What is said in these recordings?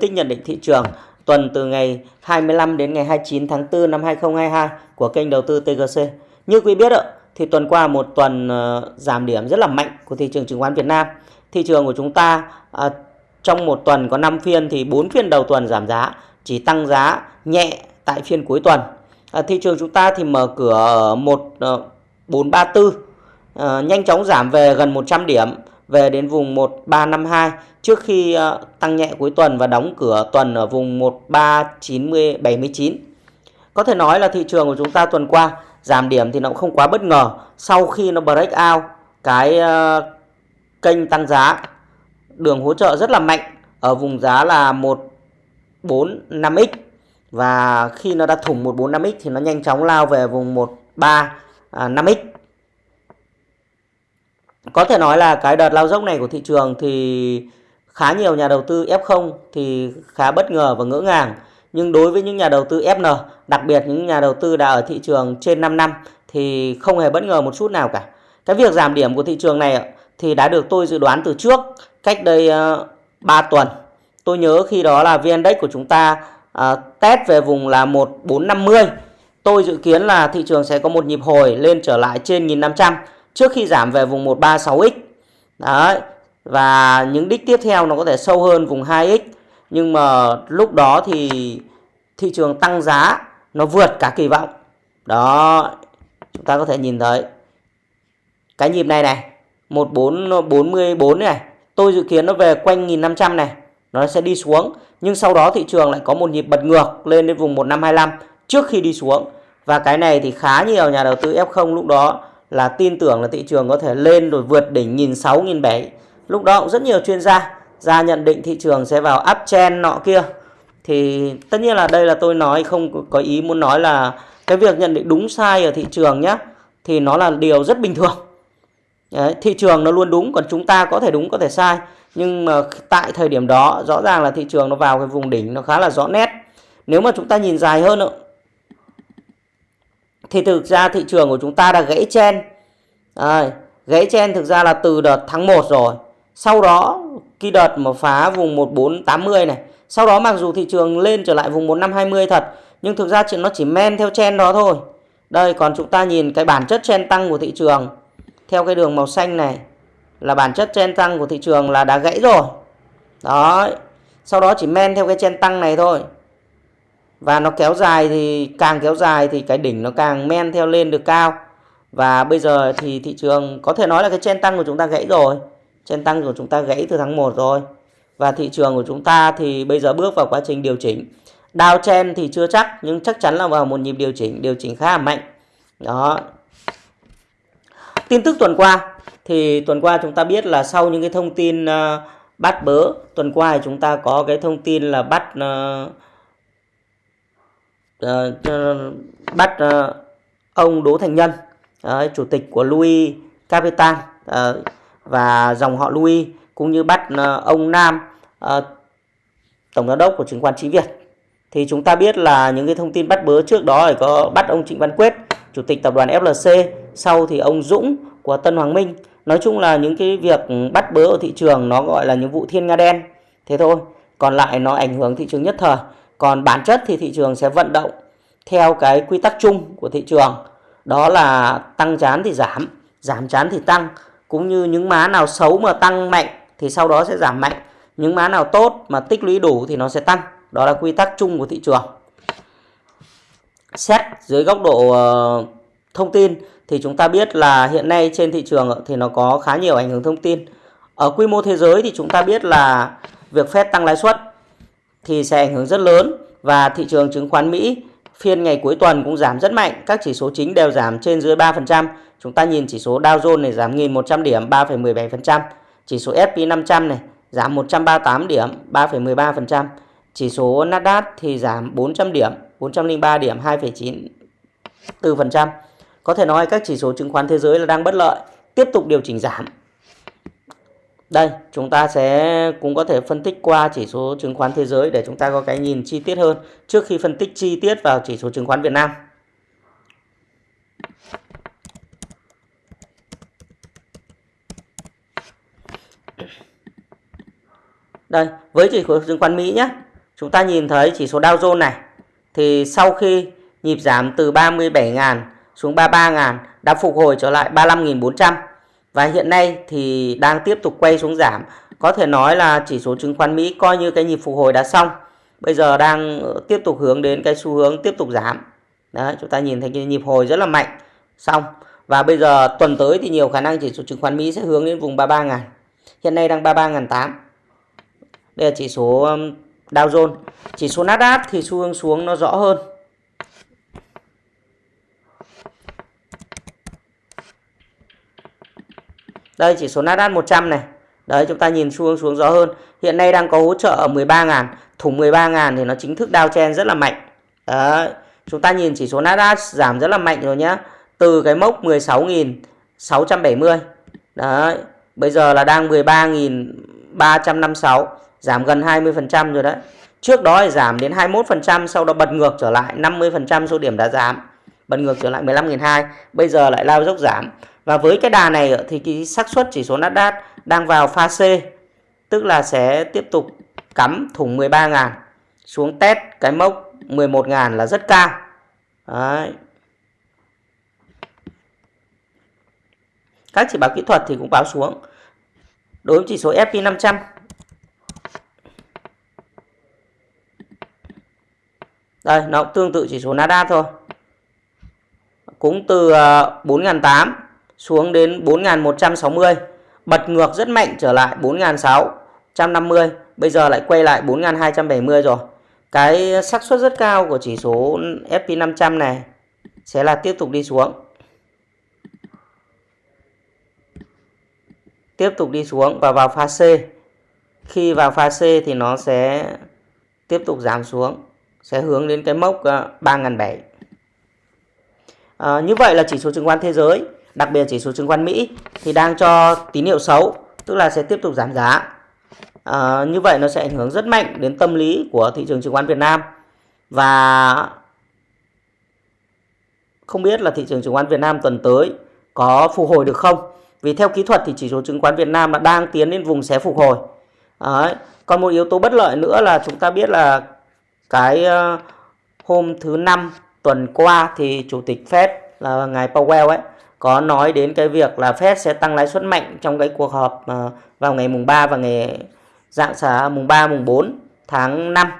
tích nhận định thị trường tuần từ ngày 25 đến ngày 29 tháng 4 năm 2022 của kênh đầu tư TGC. Như quý biết ạ, thì tuần qua một tuần ờ, giảm điểm rất là mạnh của thị trường chứng khoán Việt Nam. Thị trường của chúng ta ờ, trong một tuần có 5 phiên thì 4 phiên đầu tuần giảm giá, chỉ tăng giá nhẹ tại phiên cuối tuần. Ờ, thị trường chúng ta thì mở cửa ở 1434 uh, nhanh chóng giảm về gần 100 điểm về đến vùng 1352 trước khi ờ, tăng nhẹ cuối tuần và đóng cửa tuần ở vùng 139079. Có thể nói là thị trường của chúng ta tuần qua, giảm điểm thì nó cũng không quá bất ngờ. Sau khi nó break out, cái ờ, kênh tăng giá, đường hỗ trợ rất là mạnh ở vùng giá là 145x và khi nó đã thủng 145x thì nó nhanh chóng lao về vùng 135x có thể nói là cái đợt lao dốc này của thị trường thì khá nhiều nhà đầu tư F0 thì khá bất ngờ và ngỡ ngàng. Nhưng đối với những nhà đầu tư FN, đặc biệt những nhà đầu tư đã ở thị trường trên 5 năm thì không hề bất ngờ một chút nào cả. Cái việc giảm điểm của thị trường này thì đã được tôi dự đoán từ trước cách đây ờ, 3 tuần. Tôi nhớ khi đó là VN Index của chúng ta ờ, test về vùng là 1450. Tôi dự kiến là thị trường sẽ có một nhịp hồi lên trở lại trên 1500 trước khi giảm về vùng 136x. Đấy. Và những đích tiếp theo nó có thể sâu hơn vùng 2x. Nhưng mà lúc đó thì thị trường tăng giá nó vượt cả kỳ vọng. Đó. Chúng ta có thể nhìn thấy cái nhịp này này, 1444 này, tôi dự kiến nó về quanh 1500 này, nó sẽ đi xuống. Nhưng sau đó thị trường lại có một nhịp bật ngược lên đến vùng 1525 trước khi đi xuống. Và cái này thì khá nhiều nhà đầu tư F0 lúc đó là tin tưởng là thị trường có thể lên rồi vượt đỉnh nghìn sáu nghìn bảy. Lúc đó cũng rất nhiều chuyên gia ra nhận định thị trường sẽ vào uptrend nọ kia. Thì tất nhiên là đây là tôi nói không có ý muốn nói là cái việc nhận định đúng sai ở thị trường nhé thì nó là điều rất bình thường. Đấy, thị trường nó luôn đúng còn chúng ta có thể đúng có thể sai. Nhưng mà tại thời điểm đó rõ ràng là thị trường nó vào cái vùng đỉnh nó khá là rõ nét. Nếu mà chúng ta nhìn dài hơn thì thực ra thị trường của chúng ta đã gãy chen. À, gãy chen thực ra là từ đợt tháng 1 rồi. Sau đó khi đợt mà phá vùng 1480 này sau đó mặc dù thị trường lên trở lại vùng 1520 thật nhưng thực ra nó chỉ men theo chen đó thôi. Đây còn chúng ta nhìn cái bản chất chen tăng của thị trường. Theo cái đường màu xanh này là bản chất chen tăng của thị trường là đã gãy rồi. Đó sau đó chỉ men theo cái chen tăng này thôi và nó kéo dài thì càng kéo dài thì cái đỉnh nó càng men theo lên được cao. Và bây giờ thì thị trường có thể nói là cái chen tăng của chúng ta gãy rồi. Chen tăng của chúng ta gãy từ tháng 1 rồi. Và thị trường của chúng ta thì bây giờ bước vào quá trình điều chỉnh. Đào chen thì chưa chắc nhưng chắc chắn là vào một nhịp điều chỉnh điều chỉnh khá là mạnh. Đó. Tin tức tuần qua thì tuần qua chúng ta biết là sau những cái thông tin uh, bắt bớ tuần qua thì chúng ta có cái thông tin là bắt uh, Ờ, bắt uh, ông Đỗ Thành Nhân uh, chủ tịch của Louis Capital uh, và dòng họ Louis cũng như bắt uh, ông Nam uh, tổng giám đốc của chứng khoán Chí Việt. Thì chúng ta biết là những cái thông tin bắt bớ trước đó thì có bắt ông Trịnh Văn Quyết chủ tịch tập đoàn FLC sau thì ông Dũng của Tân Hoàng Minh. Nói chung là những cái việc bắt bớ ở thị trường nó gọi là những vụ thiên nga đen thế thôi. Còn lại nó ảnh hưởng thị trường nhất thời còn bản chất thì thị trường sẽ vận động theo cái quy tắc chung của thị trường, đó là tăng chán thì giảm giảm chán thì tăng. Cũng như những má nào xấu mà tăng mạnh thì sau đó sẽ giảm mạnh. Những má nào tốt mà tích lũy đủ thì nó sẽ tăng. Đó là quy tắc chung của thị trường. Xét dưới góc độ ờ, thông tin thì chúng ta biết là hiện nay trên thị trường thì nó có khá nhiều ảnh hưởng thông tin. Ở quy mô thế giới thì chúng ta biết là việc Fed tăng lãi suất thì sẽ ảnh hưởng rất lớn và thị trường chứng khoán Mỹ phiên ngày cuối tuần cũng giảm rất mạnh, các chỉ số chính đều giảm trên dưới 3%. Chúng ta nhìn chỉ số Dow Jones này giảm 1.100 điểm 3,17%, chỉ số S&P 500 này giảm 138 điểm 3,13%, chỉ số Nasdaq thì giảm 400 điểm 403 điểm 2,94%. Có thể nói các chỉ số chứng khoán thế giới là đang bất lợi, tiếp tục điều chỉnh giảm. Đây, chúng ta sẽ cũng có thể phân tích qua chỉ số chứng khoán thế giới để chúng ta có cái nhìn chi tiết hơn trước khi phân tích chi tiết vào chỉ số chứng khoán Việt Nam. Đây, với chỉ số chứng khoán Mỹ nhé. Chúng ta nhìn thấy chỉ số Dow Jones này thì sau khi nhịp giảm từ 37.000 xuống 33.000 đã phục hồi trở lại 35.400 và hiện nay thì đang tiếp tục quay xuống giảm. Có thể nói là chỉ số chứng khoán Mỹ coi như cái nhịp phục hồi đã xong. Bây giờ đang ờ, tiếp tục hướng đến cái xu hướng tiếp tục giảm. Đấy, chúng ta nhìn thấy cái nhịp hồi rất là mạnh. Xong. Và bây giờ tuần tới thì nhiều khả năng chỉ số chứng khoán Mỹ sẽ hướng đến vùng 33.000. Hiện nay đang 33.800. Đây là chỉ số Dow Jones. Chỉ số Nasdaq thì xu hướng xuống nó rõ hơn. Đây, chỉ số Nasdaq 100 này. Đấy, chúng ta nhìn xu hướng xuống rõ hơn. Hiện nay đang có hỗ trợ ở 13.000. Thủng 13.000 thì nó chính thức downtrend rất là mạnh. Đấy. Chúng ta nhìn chỉ số Nasdaq giảm rất là mạnh rồi nhá Từ cái mốc 16.670. Đấy. Bây giờ là đang 13.356. Giảm gần 20% rồi đấy. Trước đó thì giảm đến 21%. Sau đó bật ngược trở lại 50% số điểm đã giảm. Bật ngược trở lại 15.200. Bây giờ lại lao dốc giảm. Và với cái đà này thì cái xác suất chỉ số Nasdaq đang vào pha C, tức là sẽ tiếp tục cắm thủng 13.000 xuống test cái mốc 11.000 là rất cao. Đấy. Các chỉ báo kỹ thuật thì cũng báo xuống. Đối với chỉ số S&P 500 Đây, nó cũng tương tự chỉ số Nasdaq thôi. Cũng từ à, 4.800 xuống đến 4.160 bật ngược rất mạnh trở lại 4.650 bây giờ lại quay lại 4.270 rồi. Cái xác suất rất cao của chỉ số SP500 này sẽ là tiếp tục đi xuống. Tiếp tục đi xuống và vào pha C. Khi vào pha C thì nó sẽ tiếp tục giảm xuống, sẽ hướng đến cái mốc à, 3.700 à, như vậy là chỉ số chứng khoán thế giới đặc biệt chỉ số chứng khoán Mỹ thì đang cho tín hiệu xấu, tức là sẽ tiếp tục giảm giá. À, như vậy nó sẽ ảnh hưởng rất mạnh đến tâm lý của thị trường chứng khoán Việt Nam và không biết là thị trường chứng khoán Việt Nam tuần tới có phục hồi được không? Vì theo kỹ thuật thì chỉ số chứng khoán Việt Nam là đang tiến đến vùng xé phục hồi. Đấy. Còn một yếu tố bất lợi nữa là chúng ta biết là cái ờ, hôm thứ năm tuần qua thì chủ tịch Fed là ngài Powell ấy có nói đến cái việc là Fed sẽ tăng lãi suất mạnh trong cái cuộc họp ờ, vào ngày mùng 3 và ngày dạng sáng à, mùng 3 mùng 4 tháng 5. À,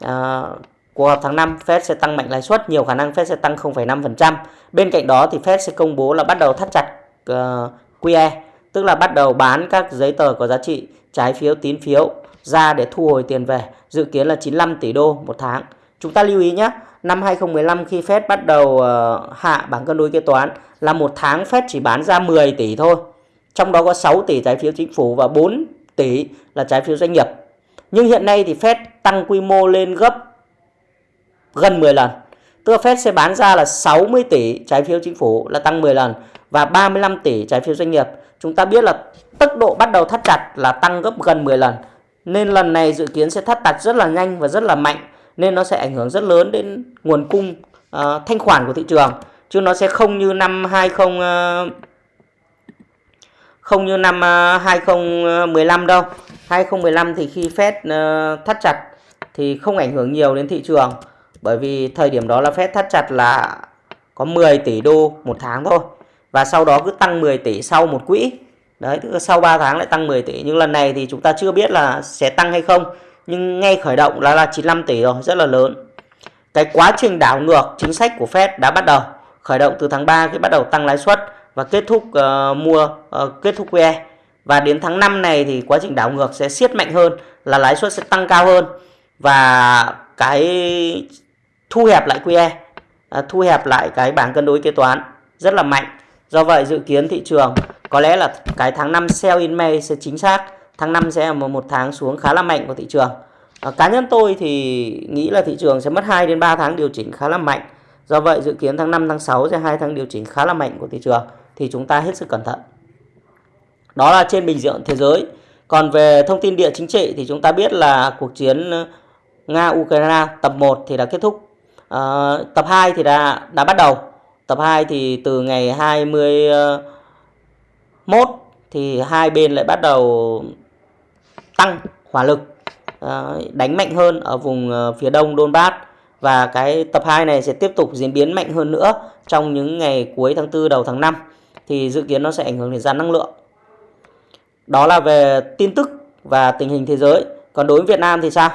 ờ, cuộc họp tháng 5 Fed sẽ tăng mạnh lãi suất, nhiều khả năng Fed sẽ tăng 0,5%. Bên cạnh đó thì Fed sẽ công bố là bắt đầu thắt chặt ờ, uh, QE, tức là bắt đầu bán các giấy tờ có giá trị trái phiếu tín phiếu ra để thu hồi tiền về, dự kiến là 95 tỷ đô một tháng. Chúng ta lưu ý nhé, năm 2015 khi Fed bắt đầu ờ, hạ bảng cân đối kế toán là một tháng Fed chỉ bán ra 10 tỷ thôi. Trong đó có 6 tỷ trái phiếu chính phủ và 4 tỷ là trái phiếu doanh nghiệp. Nhưng hiện nay thì Fed tăng quy mô lên gấp gần 10 lần. Tức là Fed sẽ bán ra là 60 tỷ trái phiếu chính phủ là tăng 10 lần và 35 tỷ trái phiếu doanh nghiệp. Chúng ta biết là tốc độ bắt đầu thắt chặt là tăng gấp gần 10 lần. Nên lần này dự kiến sẽ thắt chặt rất là nhanh và rất là mạnh nên nó sẽ ảnh hưởng rất lớn đến nguồn cung uh, thanh khoản của thị trường. Chứ nó sẽ không như năm 20 uh, à, không như năm à, uh, 2015 đâu. 2015 thì khi Fed uh, thắt chặt thì không ảnh hưởng nhiều đến thị trường. Bởi vì thời điểm đó là Fed thắt chặt là có 10 tỷ đô một tháng thôi. Và sau đó cứ tăng 10 tỷ sau một quỹ. Đấy tức là sau 3 tháng lại tăng 10 tỷ. Nhưng lần này thì chúng ta chưa biết là sẽ tăng hay không nhưng ngay khởi động là là 95 tỷ rồi rất là lớn. Cái quá trình đảo ngược chính sách của Fed đã bắt đầu. Khởi động từ tháng 3 khi bắt đầu tăng lãi suất và kết thúc uh, mua uh, kết thúc QE. Và đến tháng 5 này thì quá trình đảo ngược sẽ siết mạnh hơn là lãi suất sẽ tăng cao hơn. Và cái thu hẹp lại QE uh, thu hẹp lại cái bảng cân đối kế toán rất là mạnh. Do vậy dự kiến thị trường có lẽ là cái tháng 5 sell in May sẽ chính xác tháng 5 sẽ là một tháng xuống khá là mạnh của thị trường. À, cá nhân tôi thì nghĩ là thị trường sẽ mất 2 đến 3 tháng điều chỉnh khá là mạnh. Do vậy dự kiến tháng 5 tháng 6 sẽ hai tháng điều chỉnh khá là mạnh của thị trường thì chúng ta hết sức cẩn thận. Đó là trên bình diện thế giới. Còn về thông tin địa chính trị thì chúng ta biết là cuộc chiến Nga Ukraine tập 1 thì đã kết thúc. À, tập 2 thì đã đã bắt đầu. Tập 2 thì từ ngày 21 ờ, thì hai bên lại bắt đầu tăng hỏa lực ờ, đánh mạnh hơn ở vùng ờ, phía đông Donbass và cái tập 2 này sẽ tiếp tục diễn biến mạnh hơn nữa trong những ngày cuối tháng 4 đầu tháng 5 thì dự kiến nó sẽ ảnh hưởng đến giá năng lượng. Đó là về tin tức và tình hình thế giới. Còn đối với Việt Nam thì sao?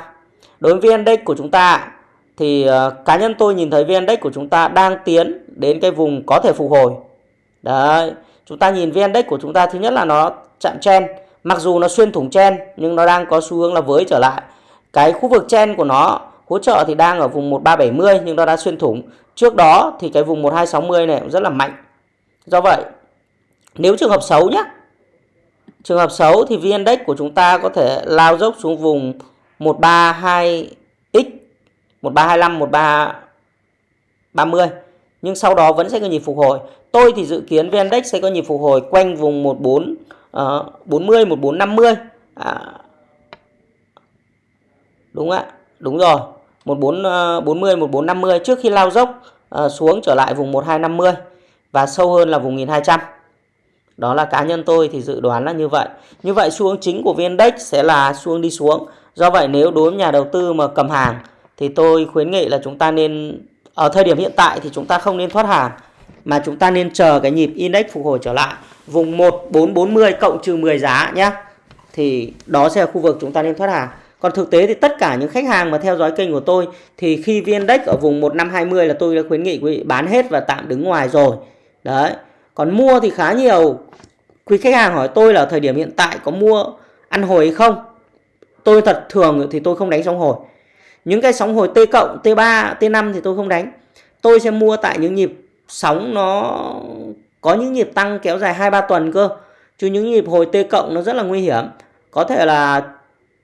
Đối với VN Index của chúng ta thì uh, cá nhân tôi nhìn thấy VN Index của chúng ta đang tiến đến cái vùng có thể phục hồi. Đấy, chúng ta nhìn VN Index của chúng ta thứ nhất là nó chạm trend mặc dù nó xuyên thủng chen nhưng nó đang có xu hướng là với trở lại. Cái khu vực chen của nó hỗ trợ thì đang ở vùng 1370 nhưng nó đã xuyên thủng. Trước đó thì cái vùng 1260 này cũng rất là mạnh. Do vậy, nếu trường hợp xấu nhé, trường hợp xấu thì VN Index của chúng ta có thể lao dốc xuống vùng 132X, 1325, 1330 nhưng sau đó vẫn sẽ có nhịp phục hồi. Tôi thì dự kiến VN Index sẽ có nhịp phục hồi quanh vùng 14 uh, 40 1450. À, đúng ạ. Đúng rồi. 1440 1450 ờ, trước khi lao dốc uh, xuống trở lại vùng 1250 và sâu hơn là vùng 1200. Đó là cá nhân tôi thì dự đoán là như vậy. Như vậy xu hướng chính của VN Index sẽ là xu hướng đi xuống. Do vậy nếu đối với nhà đầu tư mà cầm hàng thì tôi khuyến nghị là chúng ta nên ở thời điểm hiện tại thì chúng ta không nên thoát hàng mà chúng ta nên chờ cái nhịp index phục hồi trở lại vùng 1440 cộng trừ 10 giá nhé. Thì đó sẽ là khu vực chúng ta nên thoát hàng. Còn thực tế thì tất cả những khách hàng mà theo dõi kênh của tôi thì khi viên Index ở vùng 1520 là tôi đã khuyến nghị quý vị bán hết và tạm đứng ngoài rồi. Đấy. Còn mua thì khá nhiều quý khách hàng hỏi tôi là thời điểm hiện tại có mua ăn hồi hay không? Tôi thật thường thì tôi không đánh sóng hồi. Những cái sóng hồi T cộng, T3, T5 thì tôi không đánh. Tôi sẽ mua tại những nhịp sóng nó có những nhịp tăng kéo dài 2-3 tuần cơ. Chứ những nhịp hồi T cộng nó rất là nguy hiểm. Có thể là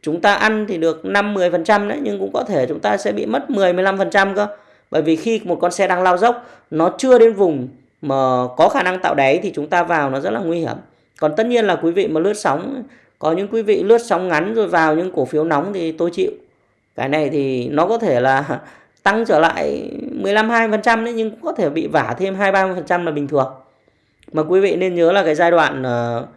chúng ta ăn thì được 5-10% đấy, nhưng cũng có thể chúng ta sẽ bị mất 10-15% cơ. Bởi vì khi một con xe đang lao dốc, nó chưa đến vùng mà có khả năng tạo đáy thì chúng ta vào nó rất là nguy hiểm. Còn tất nhiên là quý vị mà lướt sóng, có những quý vị lướt sóng ngắn rồi vào những cổ phiếu nóng thì tôi chịu. Cái này thì nó có thể là tăng trở lại 15 20% đấy, nhưng cũng có thể bị vả thêm 2 30% là bình thường. Mà quý vị nên nhớ là cái giai đoạn uh,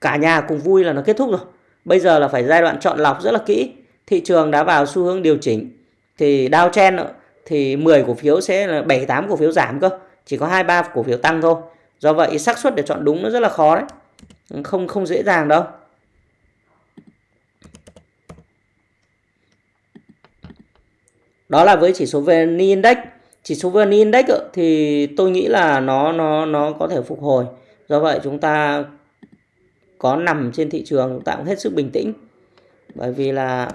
cả nhà cùng vui là nó kết thúc rồi. Bây giờ là phải giai đoạn chọn lọc rất là kỹ. Thị trường đã vào xu hướng điều chỉnh thì Dow Chen thì 10 cổ phiếu sẽ là 7 8 cổ phiếu giảm cơ, chỉ có 2 3 cổ phiếu tăng thôi. Do vậy xác suất để chọn đúng nó rất là khó đấy. Không không dễ dàng đâu. Đó là với chỉ số VN Index. Chỉ số VN Index thì tôi nghĩ là nó nó nó có thể phục hồi. Do vậy chúng ta có nằm trên thị trường chúng ta cũng hết sức bình tĩnh. Bởi vì là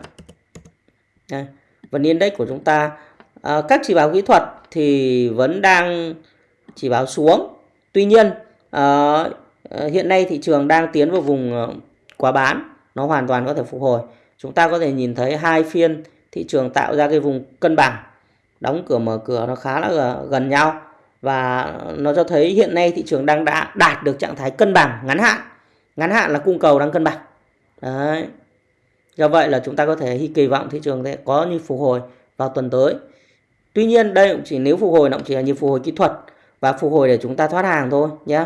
đây, VN Index của chúng ta à, các chỉ báo kỹ thuật thì vẫn đang chỉ báo xuống. Tuy nhiên à, hiện nay thị trường đang tiến vào vùng ờ, quá bán, nó hoàn toàn có thể phục hồi. Chúng ta có thể nhìn thấy hai phiên thị trường tạo ra cái vùng cân bằng đóng cửa mở cửa nó khá là gần nhau. Và nó cho thấy hiện nay thị trường đang đã đạt được trạng thái cân bằng ngắn hạn. Ngắn hạn là cung cầu đang cân bằng. Đấy. Do vậy là chúng ta có thể kỳ vọng thị trường sẽ có như phục hồi vào tuần tới. Tuy nhiên, đây cũng chỉ nếu phục hồi, nó cũng chỉ là như phục hồi kỹ thuật và phục hồi để chúng ta thoát hàng thôi nhé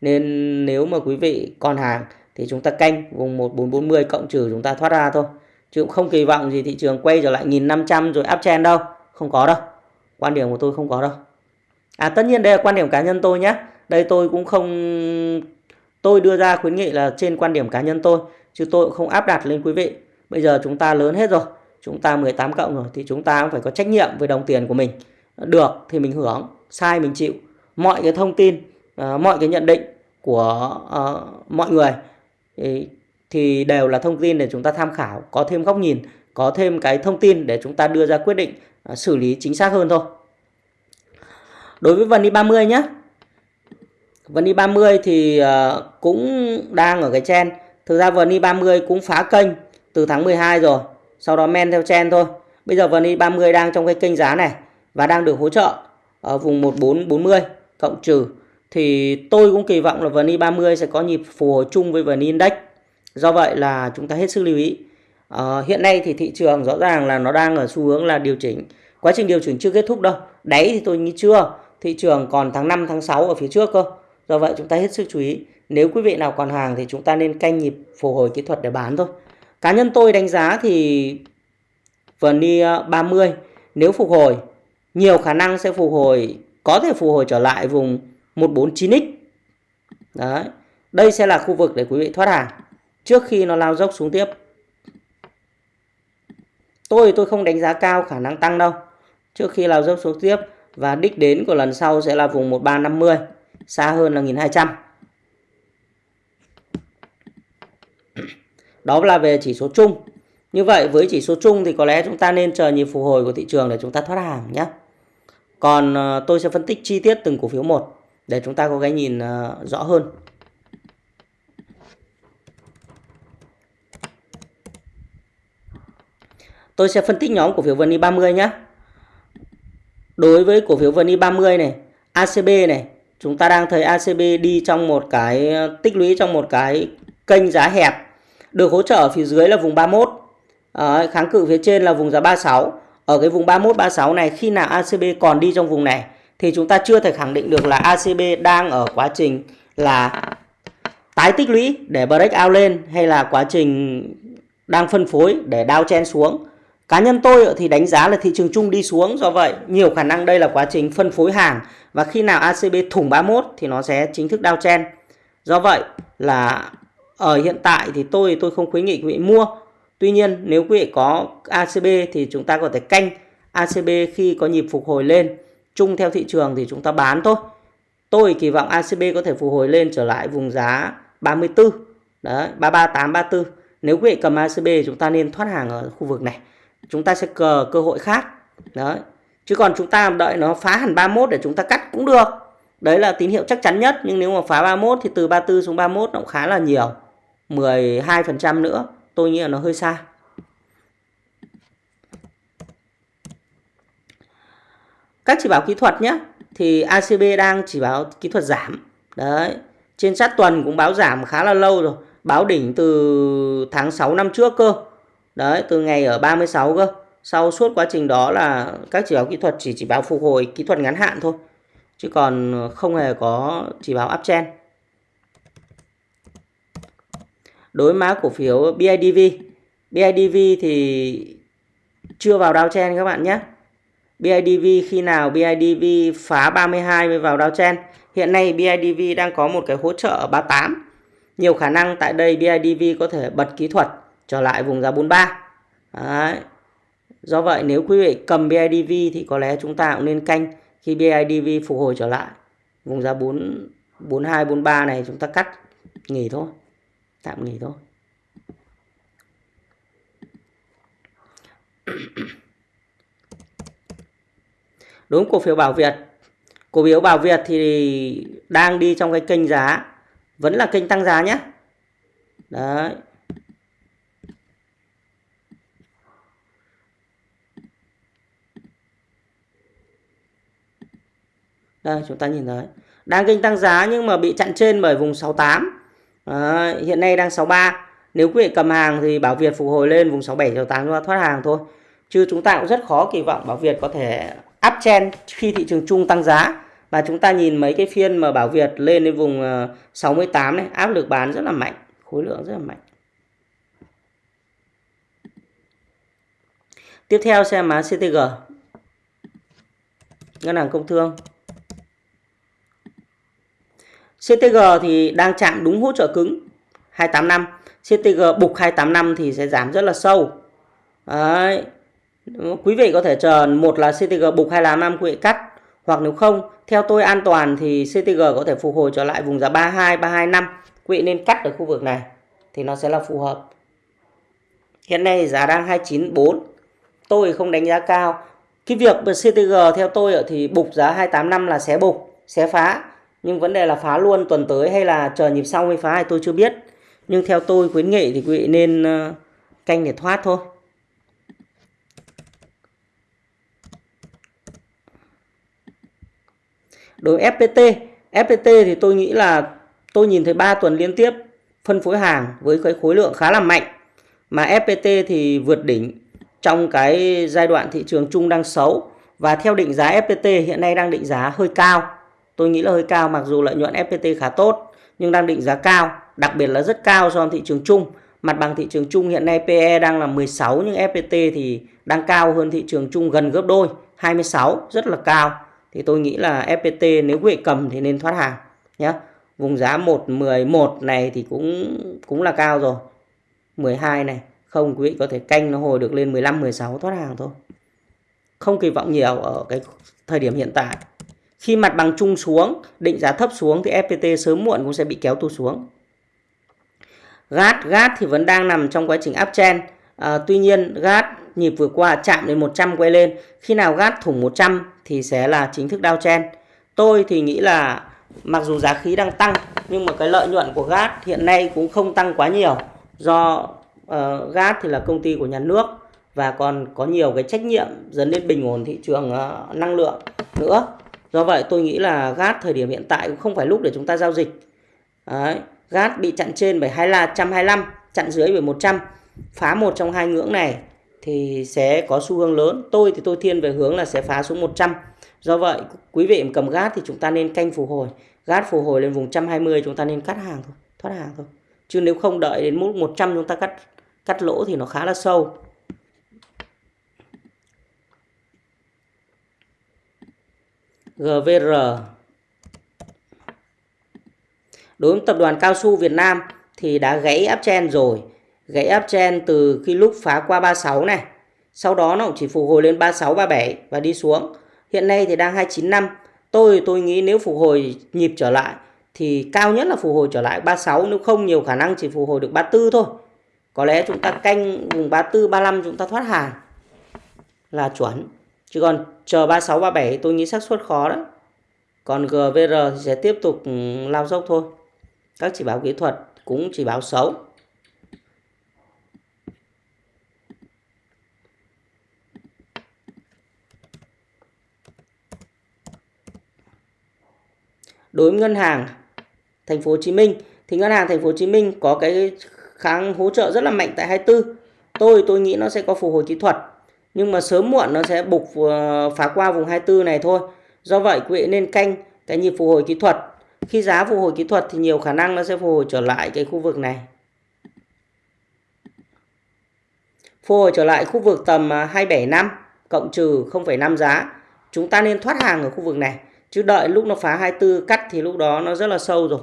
nên nếu mà quý vị còn hàng thì chúng ta canh vùng 1440 cộng trừ chúng ta thoát ra thôi. Chứ cũng không kỳ vọng gì thị trường quay trở lại 1500 rồi áp chen đâu không có đâu. Quan điểm của tôi không có đâu. À tất nhiên đây là quan điểm cá nhân tôi nhé đây tôi cũng không tôi đưa ra khuyến nghị là trên quan điểm cá nhân tôi chứ tôi cũng không áp đặt lên quý vị. Bây giờ chúng ta lớn hết rồi chúng ta 18 cộng rồi thì chúng ta cũng phải có trách nhiệm với đồng tiền của mình. Được thì mình hưởng sai mình chịu. Mọi cái thông tin à, mọi cái nhận định của uh, mọi người thì thì đều là thông tin để chúng ta tham khảo, có thêm góc nhìn, có thêm cái thông tin để chúng ta đưa ra quyết định. À, xử lý chính xác hơn thôi. Đối với vần đi 30 nhé. Vần đi 30 thì à, cũng đang ở cái chen. Thực ra vần đi 30 cũng phá kênh từ tháng 12 rồi. Sau đó men theo chen thôi. Bây giờ vần đi 30 đang trong cái kênh giá này và đang được hỗ trợ ở vùng 1440 cộng trừ thì tôi cũng kỳ vọng là vn i30 sẽ có nhịp phù hồi chung với vn index Do vậy là chúng ta hết sức lưu ý uh, hiện nay thì thị trường rõ ràng là nó đang ở xu hướng là điều chỉnh. Quá trình điều chỉnh chưa kết thúc đâu. Đáy thì tôi nghĩ chưa. Thị trường còn tháng 5, tháng 6 ở phía trước cơ. Do vậy chúng ta hết sức chú ý. Nếu quý vị nào còn hàng thì chúng ta nên canh nhịp phục hồi kỹ thuật để bán thôi. Cá nhân tôi đánh giá thì VN 30 nếu phục hồi nhiều khả năng sẽ phục hồi có thể phục hồi trở lại vùng 149x. Đấy. Đây sẽ là khu vực để quý vị thoát hàng trước khi nó lao dốc xuống tiếp. Tôi tôi không đánh giá cao khả năng tăng đâu. Trước khi lao dốc xuống tiếp và đích đến của lần sau sẽ là vùng 1350, xa hơn là 1200. Đó là về chỉ số chung. Như vậy với chỉ số chung thì có lẽ chúng ta nên chờ nhịp phục hồi của thị trường để chúng ta thoát hàng nhé. Còn ờ, tôi sẽ phân tích chi tiết từng cổ phiếu một để chúng ta có cái nhìn ờ, rõ hơn. Tôi sẽ phân tích nhóm cổ phiếu VN 30 nhé. Đối với cổ phiếu VN 30 này, ACB này, chúng ta đang thấy ACB đi trong một cái tích lũy trong một cái kênh giá hẹp. Được hỗ trợ ở phía dưới là vùng 31. À, kháng cự phía trên là vùng giá 36. Ở cái vùng 31 36 này khi nào ACB còn đi trong vùng này thì chúng ta chưa thể khẳng định được là ACB đang ở quá trình là tái tích lũy để break out lên hay là quá trình đang phân phối để đao chen xuống Cá nhân tôi thì đánh giá là thị trường chung đi xuống do vậy nhiều khả năng đây là quá trình phân phối hàng và khi nào ACB thủng 31 thì nó sẽ chính thức đao chen. Do vậy là ở hiện tại thì tôi tôi không khuyến nghị quý vị mua. Tuy nhiên nếu quý vị có ACB thì chúng ta có thể canh ACB khi có nhịp phục hồi lên chung theo thị trường thì chúng ta bán thôi. Tôi kỳ vọng ACB có thể phục hồi lên trở lại vùng giá 34. Đấy, 338 34. Nếu quý vị cầm ACB chúng ta nên thoát hàng ở khu vực này chúng ta sẽ cờ cơ hội khác. Đấy. Chứ còn chúng ta đợi nó phá hẳn 31 để chúng ta cắt cũng được. Đấy là tín hiệu chắc chắn nhất, nhưng nếu mà phá 31 thì từ 34 xuống 31 nó cũng khá là nhiều. 12% nữa, tôi nghĩ là nó hơi xa. Các chỉ báo kỹ thuật nhé. Thì ACB đang chỉ báo kỹ thuật giảm. Đấy. Trên sát tuần cũng báo giảm khá là lâu rồi. Báo đỉnh từ tháng 6 năm trước cơ. Đấy, từ ngày ở 36 cơ. Sau suốt quá trình đó là các chỉ báo kỹ thuật chỉ chỉ báo phục hồi kỹ thuật ngắn hạn thôi. Chứ còn không hề có chỉ báo uptrend. Đối mã cổ phiếu BIDV. BIDV thì chưa vào downtrend các bạn nhé. BIDV khi nào BIDV phá 32 mới vào downtrend. Hiện nay BIDV đang có một cái hỗ trợ 38. Nhiều khả năng tại đây BIDV có thể bật kỹ thuật trở lại vùng giá 43 Đấy. do vậy, nếu quý vị cầm BIDV thì có lẽ chúng ta cũng nên canh khi BIDV phục hồi trở lại. Vùng giá 4 42 43 này chúng ta cắt, nghỉ thôi. Tạm nghỉ thôi. Đúng, cổ phiếu Bảo Việt. Cổ phiếu Bảo Việt thì đang đi trong cái kênh giá. Vẫn là kênh tăng giá nhé. Đấy. Đây chúng ta nhìn thấy. Đang kênh tăng giá nhưng mà bị chặn trên bởi vùng 68. À, hiện nay đang 63. Nếu quý vị cầm hàng thì Bảo Việt phục hồi lên vùng 67 68 chúng ta thoát hàng thôi. Chứ chúng ta cũng rất khó kỳ vọng Bảo Việt có thể áp chen khi thị trường chung tăng giá. Và chúng ta nhìn mấy cái phiên mà Bảo Việt lên đến vùng ờ, 68 này, áp lực bán rất là mạnh, khối lượng rất là mạnh. Tiếp theo xem mã CTG. Ngân hàng Công Thương. CTG thì đang chạm đúng hỗ trợ cứng 285 CTG bục 285 thì sẽ giảm rất là sâu. Đấy. quý vị có thể chờ, một là CTG bục 285 quý vị cắt, hoặc nếu không, theo tôi an toàn thì CTG có thể phục hồi trở lại vùng giá 32 325 quý vị nên cắt ở khu vực này, thì nó sẽ là phù hợp. Hiện nay giá đang 294 tôi không đánh giá cao. Cái việc CTG theo tôi thì bục giá 285 là xé bục xé phá nhưng vấn đề là phá luôn tuần tới hay là chờ nhịp sau mới phá thì tôi chưa biết. Nhưng theo tôi, khuyến nghị thì quý vị nên ờ, canh để thoát thôi. Đối FPT FPT thì tôi nghĩ là tôi nhìn thấy 3 tuần liên tiếp phân phối hàng với cái khối lượng khá là mạnh. Mà FPT thì vượt đỉnh trong cái giai đoạn thị trường chung đang xấu. Và theo định giá FPT hiện nay đang định giá hơi cao tôi nghĩ là hơi cao mặc dù lợi nhuận FPT khá tốt nhưng đang định giá cao đặc biệt là rất cao so với thị trường chung Mặt bằng thị trường chung hiện nay PE đang là 16 nhưng FPT thì đang cao hơn thị trường chung gần gấp đôi, 26 rất là cao. Thì tôi nghĩ là FPT nếu quý vị cầm thì nên thoát hàng nhé. Vùng giá 111 này thì cũng cũng là cao rồi. 12 này, không quý vị có thể canh nó hồi được lên 15 16 thoát hàng thôi. Không kỳ vọng nhiều ở cái thời điểm hiện tại. Khi mặt bằng chung xuống, định giá thấp xuống thì FPT sớm muộn cũng sẽ bị kéo tu xuống. GAT, GAT thì vẫn đang nằm trong quá trình uptrend. À, tuy nhiên GAT nhịp vừa qua chạm đến 100 quay lên. Khi nào GAT thủng 100 thì sẽ là chính thức downtrend. Tôi thì nghĩ là mặc dù giá khí đang tăng nhưng mà cái lợi nhuận của GAT hiện nay cũng không tăng quá nhiều do ờ, uh, GAT thì là công ty của nhà nước và còn có nhiều cái trách nhiệm dẫn đến bình ổn thị trường uh, năng lượng nữa. Do vậy tôi nghĩ là GAT thời điểm hiện tại cũng không phải lúc để chúng ta giao dịch. Đấy. GAT bị chặn trên bởi 125, chặn dưới bởi 100. Phá một trong hai ngưỡng này thì sẽ có xu hướng lớn. Tôi thì tôi thiên về hướng là sẽ phá xuống 100. Do vậy quý vị cầm GAT thì chúng ta nên canh phục hồi. GAT phục hồi lên vùng 120 chúng ta nên cắt hàng thôi, thoát hàng thôi. Chứ nếu không đợi đến mức 100 chúng ta cắt cắt lỗ thì nó khá là sâu. GVR Đối với tập đoàn cao su Việt Nam thì đã gãy uptrend rồi. Gãy uptrend từ khi lúc phá qua 36 này. Sau đó nó cũng chỉ phục hồi lên 36, 37 và đi xuống. Hiện nay thì đang 295. Tôi tôi nghĩ nếu phục hồi nhịp trở lại thì cao nhất là phục hồi trở lại 36 nếu không nhiều khả năng chỉ phục hồi được 34 thôi. Có lẽ chúng ta canh vùng 34 35 chúng ta thoát hàng là chuẩn. Chứ còn chờ 36 37 tôi nghĩ xác suất khó đó. Còn GVR thì sẽ tiếp tục ừ, lao dốc thôi. Các chỉ báo kỹ thuật cũng chỉ báo xấu. Đối với ngân hàng Thành phố Hồ Chí Minh, thì ngân hàng Thành phố Hồ Chí Minh có cái kháng hỗ trợ rất là mạnh tại 24. Tôi tôi nghĩ nó sẽ có phục hồi kỹ thuật nhưng mà sớm muộn nó sẽ bục ờ, phá qua vùng 24 này thôi. Do vậy quý vị nên canh cái nhịp phục hồi kỹ thuật. Khi giá phục hồi kỹ thuật thì nhiều khả năng nó sẽ phục hồi trở lại cái khu vực này. Phục hồi trở lại khu vực tầm à, 275 cộng trừ 0,5 giá. Chúng ta nên thoát hàng ở khu vực này. Chứ đợi lúc nó phá 24 cắt thì lúc đó nó rất là sâu rồi.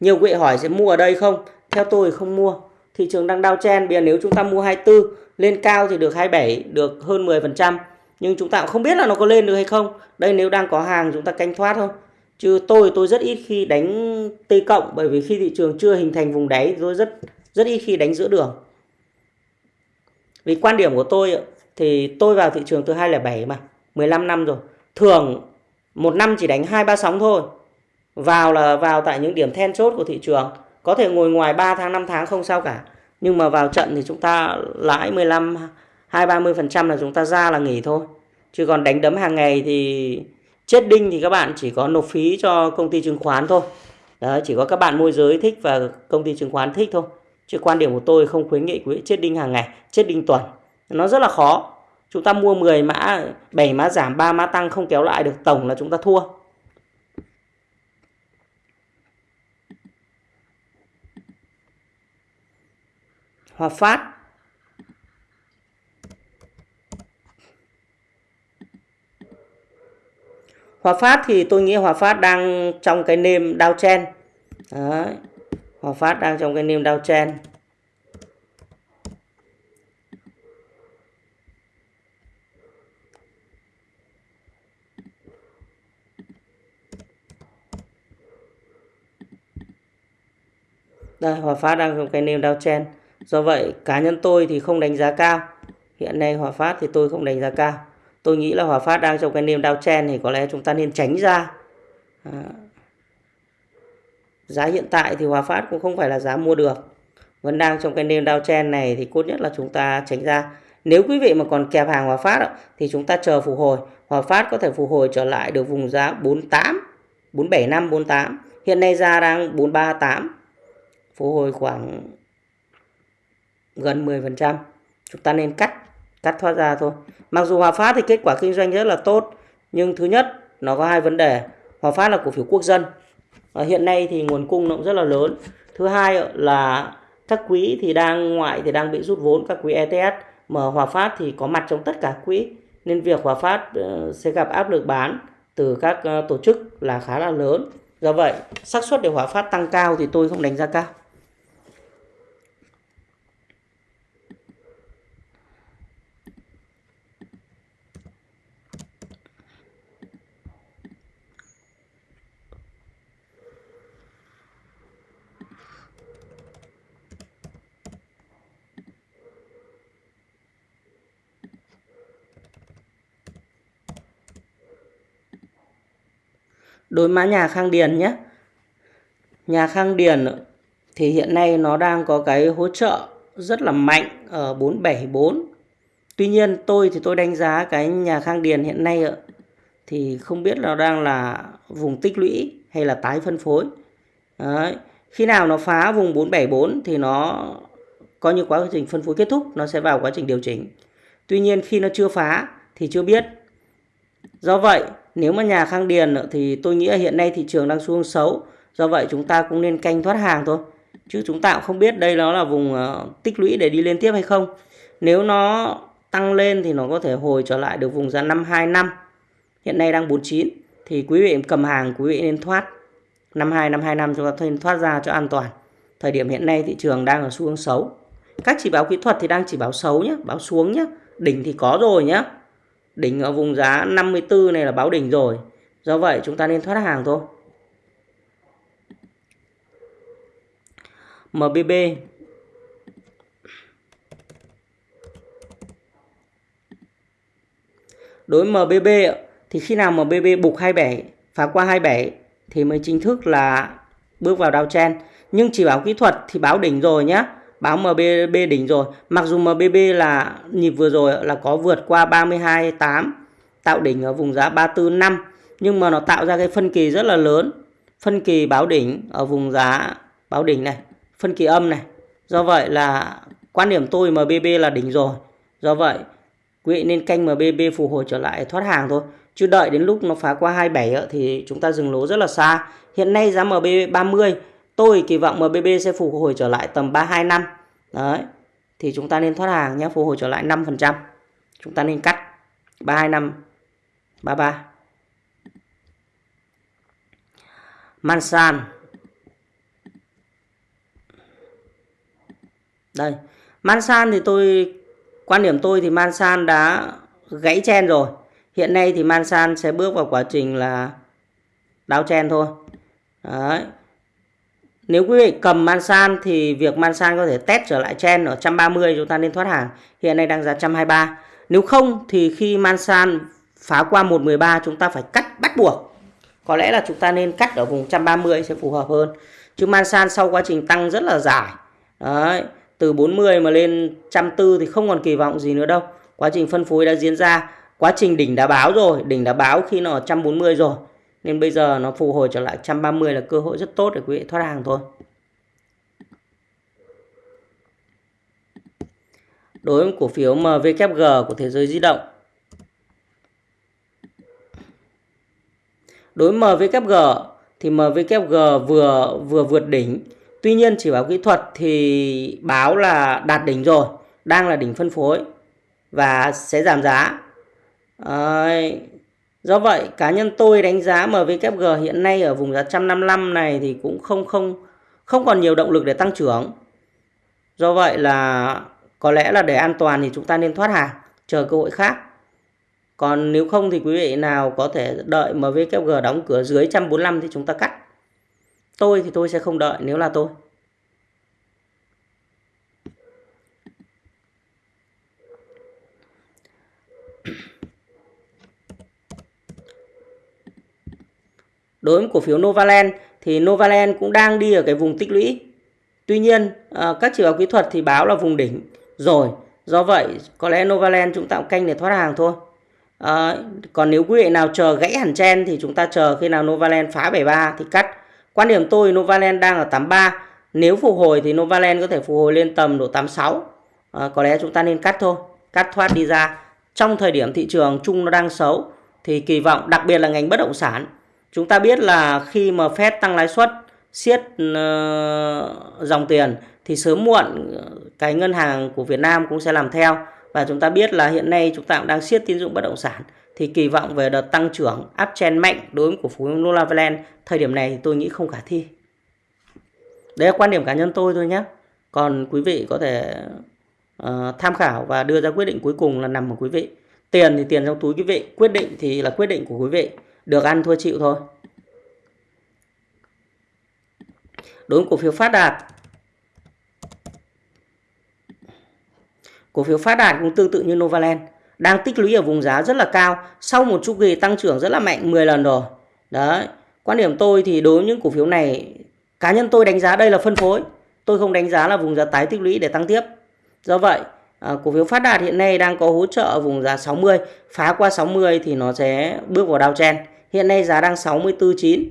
Nhiều quý vị hỏi sẽ mua ở đây không? Theo tôi không mua. Thị trường đang đau chen. Bây giờ nếu chúng ta mua 24 lên cao thì được 27, được hơn 10%. Nhưng chúng ta cũng không biết là nó có lên được hay không. Đây nếu đang có hàng chúng ta canh thoát thôi. Chứ tôi tôi rất ít khi đánh T cộng bởi vì khi thị trường chưa hình thành vùng đáy tôi rất rất ít khi đánh giữa đường. Vì quan điểm của tôi thì tôi vào thị trường từ 2007 mà, 15 năm rồi. Thường một năm chỉ đánh hai ba sóng thôi. Vào là vào tại những điểm then chốt của thị trường. Có thể ngồi ngoài 3 tháng 5 tháng không sao cả. Nhưng mà vào trận thì chúng ta lãi 15 2 30% là chúng ta ra là nghỉ thôi. Chứ còn đánh đấm hàng ngày thì chết đinh thì các bạn chỉ có nộp phí cho công ty chứng khoán thôi. Đấy, chỉ có các bạn môi giới thích và công ty chứng khoán thích thôi. Chứ quan điểm của tôi không khuyến nghị quý chết đinh hàng ngày, chết đinh tuần. Nó rất là khó. Chúng ta mua 10 mã, 7 mã giảm, 3 mã tăng không kéo lại được tổng là chúng ta thua. Hòa Phát Hòa Phát thì tôi nghĩ Hòa Phát đang trong cái nêm downtrend. Đấy. Hòa Phát đang trong cái nêm chen. Đây, Hòa Phát đang trong cái nêm chen. Do vậy cá nhân tôi thì không đánh giá cao. Hiện nay Hòa Phát thì tôi không đánh giá cao. Tôi nghĩ là Hòa Phát đang trong cái nêm downtrend thì có lẽ chúng ta nên tránh ra. À. Giá hiện tại thì Hòa Phát cũng không phải là giá mua được. Vẫn đang trong cái nêm downtrend này thì cốt nhất là chúng ta tránh ra. Nếu quý vị mà còn kẹp hàng Hòa Phát thì chúng ta chờ phục hồi. Hòa Phát có thể phục hồi trở lại được vùng giá 48, 475, 48. Hiện nay ra đang 438. Phục hồi khoảng gần 10%. Chúng ta nên cắt cắt thoát ra thôi. Mặc dù Hòa Phát thì kết quả kinh doanh rất là tốt, nhưng thứ nhất nó có hai vấn đề. Hòa Phát là cổ phiếu quốc dân. Và hiện nay thì nguồn cung nó cũng rất là lớn. thứ hai là các quỹ thì đang ngoại thì đang bị rút vốn các quỹ ETS mà Hòa Phát thì có mặt trong tất cả quỹ nên việc Hòa Phát ờ, sẽ gặp áp lực bán từ các ờ, tổ chức là khá là lớn do vậy xác suất để Hòa Phát tăng cao thì tôi không đánh giá cao đối mã nhà Khang Điền nhé. Nhà Khang Điền thì hiện nay nó đang có cái hỗ trợ rất là mạnh ở 474. Tuy nhiên tôi thì tôi đánh giá cái nhà Khang Điền hiện nay thì không biết nó đang là vùng tích lũy hay là tái phân phối. Đấy. Khi nào nó phá vùng 474 thì nó coi như quá trình phân phối kết thúc, nó sẽ vào quá trình điều chỉnh. Tuy nhiên khi nó chưa phá thì chưa biết. Do vậy nếu mà nhà khang điền thì tôi nghĩ là hiện nay thị trường đang xuống xấu. Do vậy chúng ta cũng nên canh thoát hàng thôi. Chứ chúng ta cũng không biết đây nó là vùng ờ, tích lũy để đi lên tiếp hay không. Nếu nó tăng lên thì nó có thể hồi trở lại được vùng giá 525. Hiện nay đang 49 thì quý vị cầm hàng quý vị nên thoát 52 525 chúng ta nên thoát ra cho an toàn. Thời điểm hiện nay thị trường đang ở xu hướng xấu. Các chỉ báo kỹ thuật thì đang chỉ báo xấu nhé, báo xuống nhé. Đỉnh thì có rồi nhé. Đỉnh ở vùng giá 54 này là báo đỉnh rồi. Do vậy chúng ta nên thoát hàng thôi. MBB Đối MBB thì khi nào MBB bục 27 phá qua 27 thì mới chính thức là bước vào downtrend. Nhưng chỉ báo kỹ thuật thì báo đỉnh rồi nhé báo MBB đỉnh rồi. Mặc dù MBB là nhịp vừa rồi là có vượt qua 32.8 tạo đỉnh ở vùng giá 34.5 nhưng mà nó tạo ra cái phân kỳ rất là lớn. Phân kỳ báo đỉnh ở vùng giá báo đỉnh này, phân kỳ âm này. Do vậy là quan điểm tôi MBB là đỉnh rồi. Do vậy quý vị nên canh MBB phục hồi trở lại thoát hàng thôi. Chứ đợi đến lúc nó phá qua 27 thì chúng ta dừng lỗ rất là xa. Hiện nay giá MBB 30 Tôi kỳ vọng MBB sẽ phục hồi trở lại tầm 325. Đấy. Thì chúng ta nên thoát hàng nhé, phục hồi trở lại 5%. Chúng ta nên cắt 325 33. Mansan. Đây. Mansan thì tôi quan điểm tôi thì Mansan đã gãy chen rồi. Hiện nay thì Mansan sẽ bước vào quá trình là đáo chen thôi. Đấy. Nếu quý vị cầm Mansan thì việc Mansan có thể test trở lại chen ở 130 chúng ta nên thoát hàng. Hiện nay đang giá 123. Nếu không thì khi Mansan phá qua 113 chúng ta phải cắt bắt buộc. Có lẽ là chúng ta nên cắt ở vùng 130 sẽ phù hợp hơn. Chứ Mansan sau quá trình tăng rất là dài. Đấy, từ 40 mà lên 140 thì không còn kỳ vọng gì nữa đâu. Quá trình phân phối đã diễn ra. Quá trình đỉnh đã báo rồi, đỉnh đã báo khi nó ở 140 rồi. Nên bây giờ nó phục hồi trở lại 130 là cơ hội rất tốt để quý vị thoát hàng thôi. Đối với cổ phiếu MVKG của thế giới di động. Đối với MVKG thì MVKG vừa vừa vượt đỉnh. Tuy nhiên chỉ báo kỹ thuật thì báo là đạt đỉnh rồi, đang là đỉnh phân phối và sẽ giảm giá. À, Do vậy cá nhân tôi đánh giá MWG hiện nay ở vùng giá 155 này thì cũng không không không còn nhiều động lực để tăng trưởng. Do vậy là có lẽ là để an toàn thì chúng ta nên thoát hàng, chờ cơ hội khác. Còn nếu không thì quý vị nào có thể đợi MWG đóng cửa dưới 145 thì chúng ta cắt. Tôi thì tôi sẽ không đợi nếu là tôi. Đối với cổ phiếu Novaland thì Novaland cũng đang đi ở cái vùng tích lũy. Tuy nhiên ờ, các chỉ báo kỹ thuật thì báo là vùng đỉnh rồi. Do vậy có lẽ Novaland chúng ta cũng canh để thoát hàng thôi. À, còn nếu quý vị nào chờ gãy hẳn chen thì chúng ta chờ khi nào Novaland phá 73 thì cắt. Quan điểm tôi Novaland đang ở 83. Nếu phục hồi thì Novaland có thể phục hồi lên tầm độ 86. À, ờ, có lẽ chúng ta nên cắt thôi. Cắt thoát đi ra. Trong thời điểm thị trường chung nó đang xấu thì kỳ vọng đặc biệt là ngành bất động sản Chúng ta biết là khi mà Fed tăng lãi suất siết ờ, dòng tiền thì sớm muộn ờ, cái ngân hàng của Việt Nam cũng sẽ làm theo và chúng ta biết là hiện nay chúng ta cũng đang siết tín dụng bất động sản thì kỳ vọng về đợt tăng trưởng uptrend mạnh đối với cổ phiếu Novaland thời điểm này thì tôi nghĩ không khả thi. Đấy là quan điểm cá nhân tôi thôi nhé. Còn quý vị có thể uh, tham khảo và đưa ra quyết định cuối cùng là nằm ở quý vị. Tiền thì tiền trong túi quý vị, quyết định thì là quyết định của quý vị. Được ăn thua chịu thôi. Đối với cổ phiếu phát đạt Cổ phiếu phát đạt cũng tương tự như Novaland đang tích lũy ở vùng giá rất là cao sau một chu kỳ tăng trưởng rất là mạnh 10 lần rồi. Đấy, quan điểm tôi thì đối với những cổ phiếu này cá nhân tôi đánh giá đây là phân phối. Tôi không đánh giá là vùng giá tái tích lũy để tăng tiếp. Do vậy, à, cổ phiếu phát đạt hiện nay đang có hỗ trợ ở vùng giá 60, phá qua 60 thì nó sẽ bước vào downtrend. Hiện nay giá đang 64.9.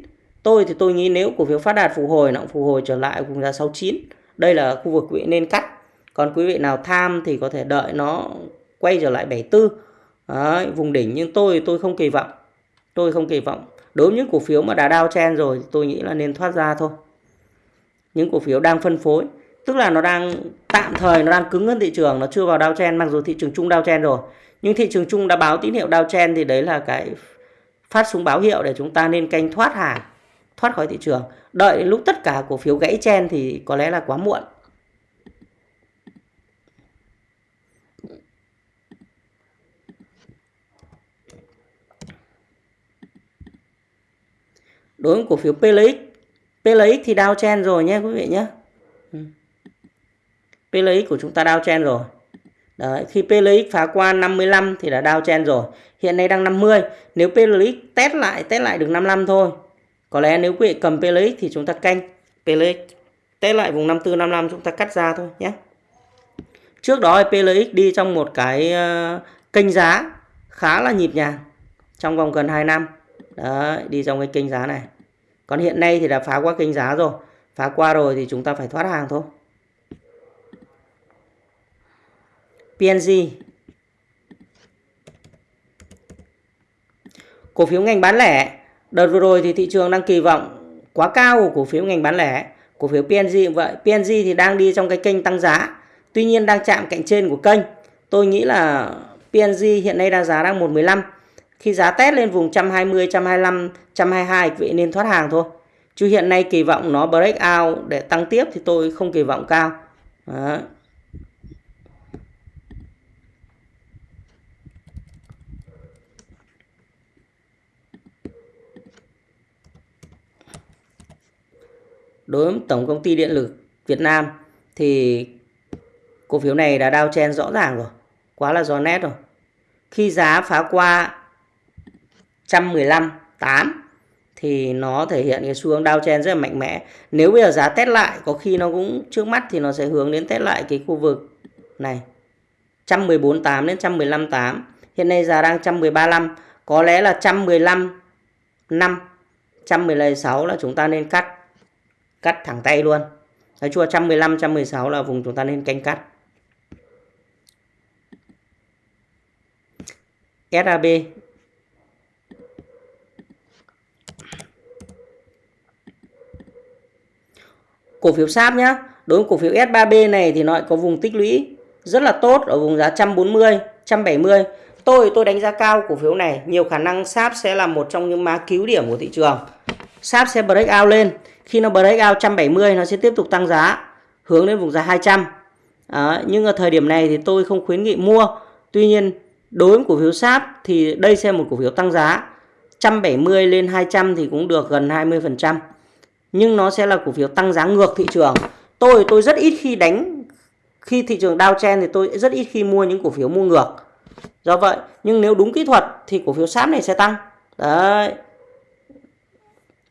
Tôi thì tôi nghĩ nếu cổ phiếu phát đạt phục hồi nó cũng phục hồi trở lại cùng giá 69. Đây là khu vực quý vị nên cắt. Còn quý vị nào tham thì có thể đợi nó quay trở lại 74 Đấy, vùng đỉnh. Nhưng tôi tôi không kỳ vọng. Tôi không kỳ vọng. Đối với những cổ phiếu mà đã đao chen rồi tôi nghĩ là nên thoát ra thôi. Những cổ phiếu đang phân phối. Tức là nó đang tạm thời nó đang cứng hơn thị trường. Nó chưa vào đao chen mặc dù thị trường chung đao chen rồi. Nhưng thị trường chung đã báo tín hiệu đao chen thì đấy là cái phát súng báo hiệu để chúng ta nên canh thoát hàng, thoát khỏi thị trường. Đợi lúc tất cả cổ phiếu gãy chen thì có lẽ là quá muộn. Đối với cổ phiếu PLX PLX thì đao chen rồi nhé quý vị nhé. Ừ. PLX của chúng ta đao chen rồi. Đấy, khi PLX phá qua 55 thì đã đao chen rồi hiện nay đang 50 nếu PLX test lại test lại được 55 thôi có lẽ nếu quý vị cầm PLX thì chúng ta canh PLX test lại vùng 54 55 chúng ta cắt ra thôi nhé trước đó PLX đi trong một cái ờ, kênh giá khá là nhịp nhàng trong vòng gần 2 năm Đấy, đi trong cái kênh giá này. Còn hiện nay thì đã phá qua kênh giá rồi. Phá qua rồi thì chúng ta phải thoát hàng thôi. PNG. Cổ phiếu ngành bán lẻ. Đợt vừa rồi thì thị trường đang kỳ vọng quá cao của cổ phiếu ngành bán lẻ. Cổ phiếu PNG cũng vậy. PNG thì đang đi trong cái kênh tăng giá. Tuy nhiên đang chạm cạnh trên của kênh. Tôi nghĩ là PNG hiện nay đang giá đang 115 khi giá test lên vùng 120, 125, 122 vị nên thoát hàng thôi. Chứ hiện nay kỳ vọng nó break out để tăng tiếp thì tôi không kỳ vọng cao. Đó. Đối với Tổng công ty Điện lực Việt Nam thì cổ phiếu này đã đao chen rõ ràng rồi. Quá là rõ nét rồi. Khi giá phá qua 115 8 thì nó thể hiện cái xu hướng downtrend rất là mạnh mẽ. Nếu bây giờ giá test lại, có khi nó cũng trước mắt thì nó sẽ hướng đến test lại cái khu vực này 114 8 đến 115 8. Hiện nay giá đang 113 có lẽ là 115 5 116 là chúng ta nên cắt cắt thẳng tay luôn. Nói chua 115 116 là vùng chúng ta nên canh cắt. SAB cổ phiếu SAP nhá. Đối với cổ phiếu S3B này thì nó lại có vùng tích lũy rất là tốt ở vùng giá 140, 170. Tôi tôi đánh giá cao cổ phiếu này, nhiều khả năng SAP sẽ là một trong những má cứu điểm của thị trường sáp sẽ break out lên, khi nó break out 170 nó sẽ tiếp tục tăng giá hướng đến vùng giá 200. À, nhưng ở thời điểm này thì tôi không khuyến nghị mua. Tuy nhiên đối với cổ phiếu sáp thì đây sẽ một cổ phiếu tăng giá. 170 lên 200 thì cũng được gần 20% nhưng nó sẽ là cổ phiếu tăng giá ngược thị trường. Tôi tôi rất ít khi đánh khi thị trường downtrend thì tôi rất ít khi mua những cổ phiếu mua ngược. Do vậy nhưng nếu đúng kỹ thuật thì cổ phiếu sáp này sẽ tăng. Đấy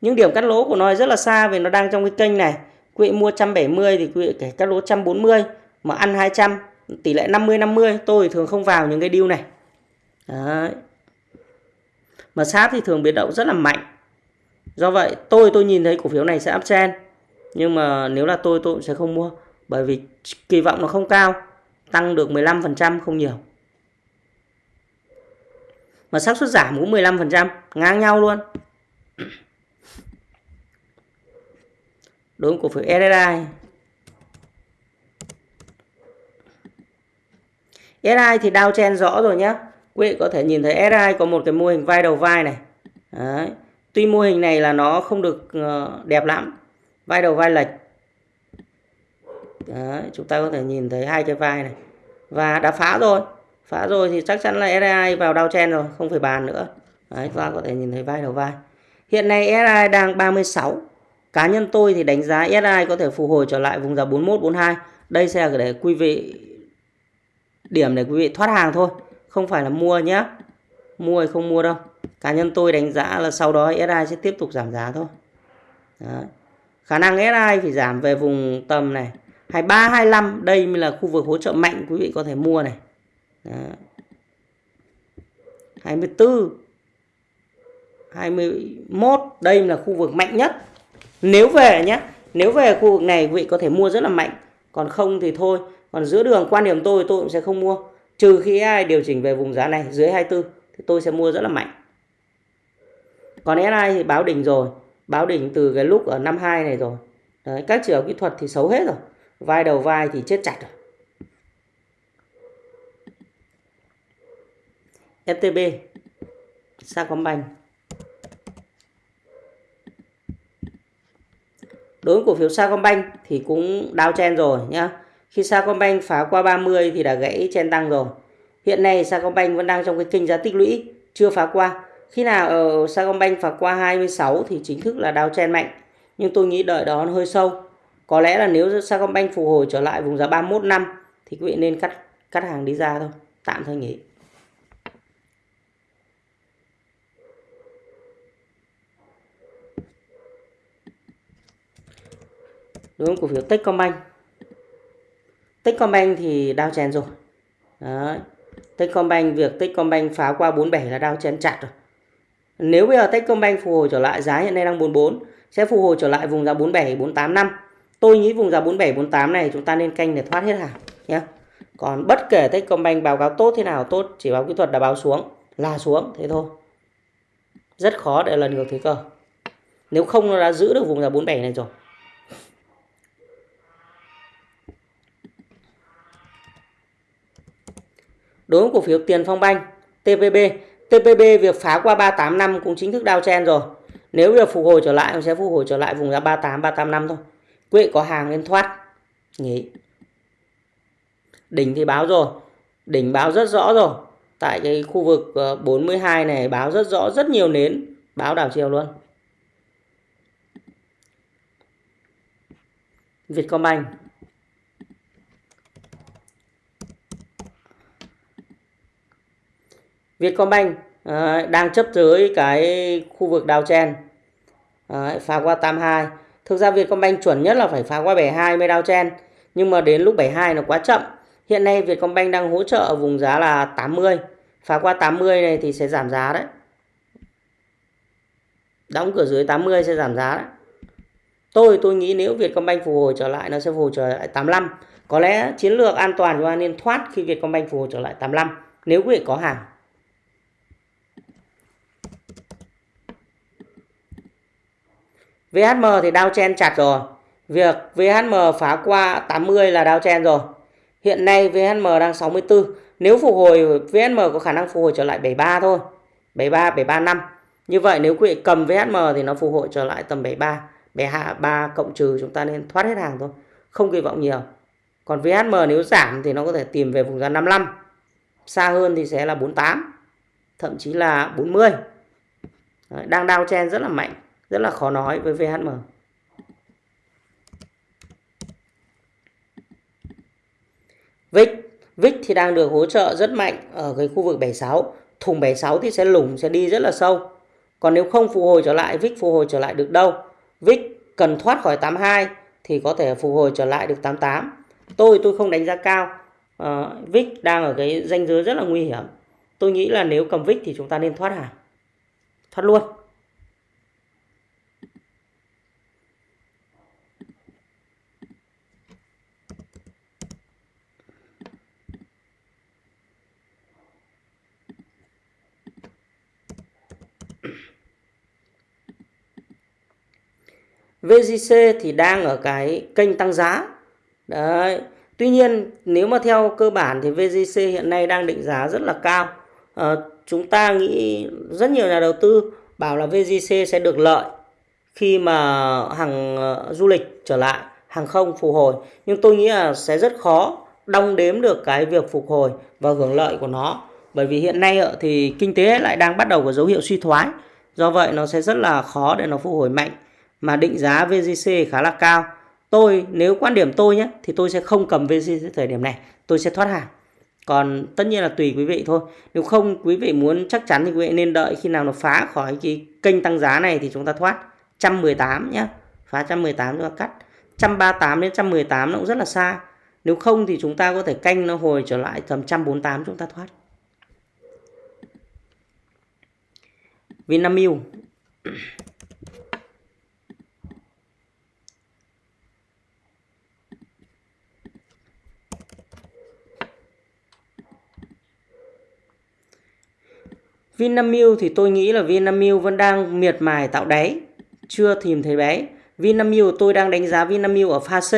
những điểm cắt lỗ của nó rất là xa vì nó đang trong cái kênh này. Quý vị mua 170 thì quý vị kể cắt lỗ 140 mà ăn 200 tỷ lệ 50 50 tôi thường không vào những cái deal này. Đấy. Mà sát thì thường biến động rất là mạnh. Do vậy, tôi tôi nhìn thấy cổ phiếu này sẽ uptrend. Nhưng mà nếu là tôi tôi cũng sẽ không mua, bởi vì kỳ vọng nó không cao, tăng được 15% không nhiều. Mà xác suất giảm cũng 15% ngang nhau luôn đối với cổ phiếu SSI SI thì đao chen rõ rồi nhé quý vị có thể nhìn thấy SI có một cái mô hình vai đầu vai này. Đấy. tuy mô hình này là nó không được ờ, đẹp lắm. Vai đầu vai lệch. Đấy, chúng ta có thể nhìn thấy hai cái vai này. Và đã phá rồi. Phá rồi thì chắc chắn là SI vào đao chen rồi không phải bàn nữa. Đấy, chúng ta có thể nhìn thấy vai đầu vai. Hiện nay SI đang 36 cá nhân tôi thì đánh giá SI có thể phục hồi trở lại vùng giá 41 42 đây sẽ là để quý vị, điểm để quý vị thoát hàng thôi, không phải là mua nhé. Mua hay không mua đâu. Cá nhân tôi đánh giá là sau đó SI sẽ tiếp tục giảm giá thôi. Đó. khả năng SI phải giảm về vùng tầm này 23 25 đây mới là khu vực hỗ trợ mạnh quý vị có thể mua này. Đó. 24 21 đây là khu vực mạnh nhất nếu về nhé nếu về khu vực này quý vị có thể mua rất là mạnh. Còn không thì thôi còn giữa đường quan điểm tôi tôi cũng sẽ không mua. Trừ khi ai điều chỉnh về vùng giá này dưới 24 thì tôi sẽ mua rất là mạnh. Còn SI thì báo đỉnh rồi báo đỉnh từ cái lúc ở năm 2 này rồi. Đấy, các chỉ kỹ thuật thì xấu hết rồi vai đầu vai thì chết chặt rồi. FTB Sacombank đối với cổ phiếu Sacombank thì cũng đao chen rồi nhá. Khi Sacombank phá qua 30 thì đã gãy chen tăng rồi. Hiện nay Sacombank vẫn đang trong cái kênh giá tích lũy, chưa phá qua. Khi nào ở Sacombank phá qua 26 thì chính thức là đao chen mạnh. Nhưng tôi nghĩ đợi đó nó hơi sâu. Có lẽ là nếu Sacombank phục hồi trở lại vùng giá 31 năm thì quý vị nên cắt cắt hàng đi ra thôi. Tạm thời nghỉ. Đúng không? cổ phiếu Techcombank. Techcombank thì đao chén rồi. Đấy. Techcombank, việc Techcombank phá qua 47 là đao chén chặt rồi. Nếu bây giờ Techcombank phục hồi trở lại, giá hiện nay đang 44 sẽ phục hồi trở lại vùng giá 47 48 năm. Tôi nghĩ vùng giá 47 48 này chúng ta nên canh để thoát hết hàng nhé còn bất kể Techcombank báo cáo tốt thế nào, tốt chỉ báo kỹ thuật đã báo xuống, là xuống, thế thôi. Rất khó để lần ngược thế cơ. Nếu không nó đã giữ được vùng giá 47 này rồi đối với cổ phiếu Tiền Phong Banh TPB TPB việc phá qua 38 năm cũng chính thức đao chen rồi. Nếu việc phục hồi trở lại nó sẽ phục hồi trở lại vùng giá 38 38 năm thôi. Quý vị có hàng nên thoát. Nghỉ đỉnh thì báo rồi. Đỉnh báo rất rõ rồi. Tại cái khu vực ờ, 42 này, báo rất rõ, rất nhiều nến. Báo đảo chiều luôn. Vietcombank. Vietcombank à, đang chấp dưới cái khu vực đào chen à, ờ, phá qua 82 thực ra Vietcombank chuẩn nhất là phải phá qua 72 mới đào chen nhưng mà đến lúc 72 nó quá chậm. Hiện nay Vietcombank đang hỗ trợ ở vùng giá là 80 phá qua 80 này thì sẽ giảm giá đấy. Đóng cửa dưới 80 sẽ giảm giá đấy. Tôi tôi nghĩ nếu Vietcombank phục hồi trở lại nó sẽ phục hồi trở lại 85 có lẽ chiến lược an toàn của anh nên thoát khi Vietcombank phục hồi trở lại 85 nếu quý vị có hàng. VHM thì đao chen chặt rồi. Việc VHM phá qua 80 là đao chen rồi. Hiện nay VHM đang 64. Nếu phục hồi VHM có khả năng phục hồi trở lại 73 thôi. 73 735. Như vậy nếu quý vị cầm VHM thì nó phục hồi trở lại tầm 73, 73 cộng trừ chúng ta nên thoát hết hàng thôi. Không kỳ vọng nhiều. Còn VHM nếu giảm thì nó có thể tìm về vùng giá 55. Xa hơn thì sẽ là 48, thậm chí là 40. Đấy, đang đao chen rất là mạnh rất là khó nói với VHM VIX VIX thì đang được hỗ trợ rất mạnh ở cái khu vực 76 thùng 76 thì sẽ lủng sẽ đi rất là sâu. Còn nếu không phục hồi trở lại VIX phục hồi trở lại được đâu? VIX cần thoát khỏi 82 thì có thể phục hồi trở lại được 88 tôi tôi không đánh giá cao. Ờ, uh, VIX đang ở cái danh giới rất là nguy hiểm. Tôi nghĩ là nếu cầm VIX thì chúng ta nên thoát hàng thoát luôn. VGC thì đang ở cái kênh tăng giá. Đấy. Tuy nhiên nếu mà theo cơ bản thì VGC hiện nay đang định giá rất là cao. À, chúng ta nghĩ rất nhiều nhà đầu tư bảo là VGC sẽ được lợi khi mà hàng ờ, du lịch trở lại, hàng không phục hồi. Nhưng tôi nghĩ là sẽ rất khó đong đếm được cái việc phục hồi và hưởng lợi của nó. Bởi vì hiện nay thì kinh tế lại đang bắt đầu có dấu hiệu suy thoái. Do vậy nó sẽ rất là khó để nó phục hồi mạnh. Mà định giá VGC khá là cao. Tôi, nếu quan điểm tôi nhé, thì tôi sẽ không cầm VGC thời điểm này. Tôi sẽ thoát hàng. Còn tất nhiên là tùy quý vị thôi. Nếu không quý vị muốn chắc chắn thì quý vị nên đợi khi nào nó phá khỏi cái kênh tăng giá này thì chúng ta thoát. 118 nhé. Phá 118 chúng ta cắt. 138 đến 118 nó cũng rất là xa. Nếu không thì chúng ta có thể canh nó hồi trở lại tầm 148 chúng ta thoát. Vinamilk Vinamilk thì tôi nghĩ là Vinamilk vẫn đang miệt mài tạo đáy, chưa tìm thấy đáy. Vinamilk tôi đang đánh giá Vinamilk ở pha C,